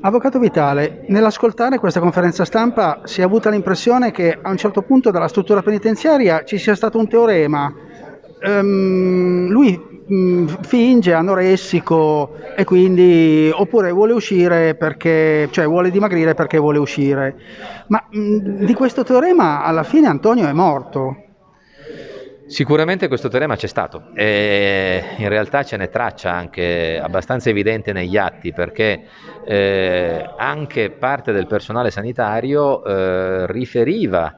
Avvocato Vitale, nell'ascoltare questa conferenza stampa si è avuta l'impressione che a un certo punto dalla struttura penitenziaria ci sia stato un teorema. Um, lui um, finge anoressico e quindi oppure vuole uscire perché cioè vuole dimagrire perché vuole uscire. Ma um, di questo teorema alla fine Antonio è morto. Sicuramente questo teorema c'è stato e in realtà ce n'è traccia anche abbastanza evidente negli atti perché eh, anche parte del personale sanitario eh, riferiva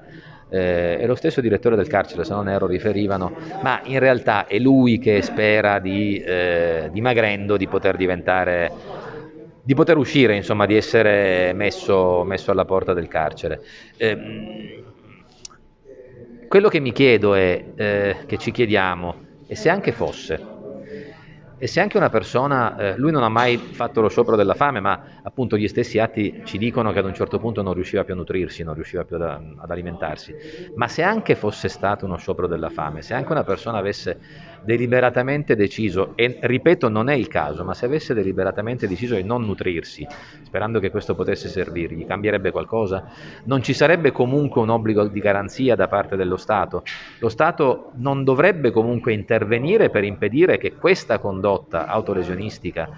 eh, e lo stesso direttore del carcere, se non erro, riferivano, ma in realtà è lui che spera di, eh, dimagrendo di poter diventare di poter uscire, insomma, di essere messo, messo alla porta del carcere. Eh, quello che mi chiedo è, eh, che ci chiediamo, e se anche fosse, e se anche una persona, eh, lui non ha mai fatto lo sciopero della fame, ma appunto gli stessi atti ci dicono che ad un certo punto non riusciva più a nutrirsi, non riusciva più ad, ad alimentarsi, ma se anche fosse stato uno sciopero della fame, se anche una persona avesse deliberatamente deciso, e ripeto non è il caso, ma se avesse deliberatamente deciso di non nutrirsi, sperando che questo potesse servirgli, cambierebbe qualcosa? Non ci sarebbe comunque un obbligo di garanzia da parte dello Stato? Lo Stato non dovrebbe comunque intervenire per impedire che questa condotta autolesionistica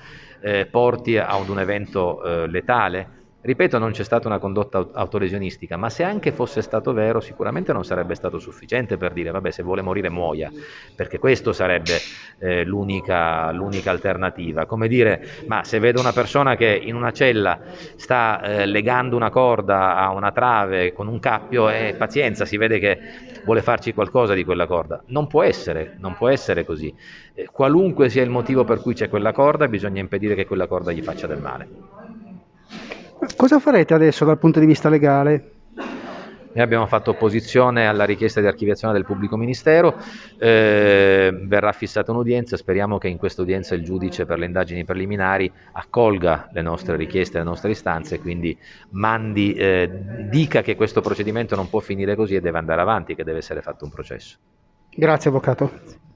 eh, porti ad un evento eh, letale? Ripeto, non c'è stata una condotta autolesionistica, ma se anche fosse stato vero, sicuramente non sarebbe stato sufficiente per dire, vabbè, se vuole morire muoia, perché questo sarebbe eh, l'unica, l'unica, alternativa. Come dire, ma se vedo una persona che in una cella sta eh, legando una corda a una trave con un cappio, eh, pazienza, si vede che vuole farci qualcosa di quella corda. Non può essere, non può essere così. Eh, qualunque sia il motivo per cui c'è quella corda, bisogna impedire che quella corda gli faccia del male. Cosa farete adesso dal punto di vista legale? Noi abbiamo fatto opposizione alla richiesta di archiviazione del pubblico ministero, eh, verrà fissata un'udienza, speriamo che in questa udienza il giudice per le indagini preliminari accolga le nostre richieste, le nostre istanze, quindi mandi, eh, dica che questo procedimento non può finire così e deve andare avanti, che deve essere fatto un processo. Grazie Avvocato.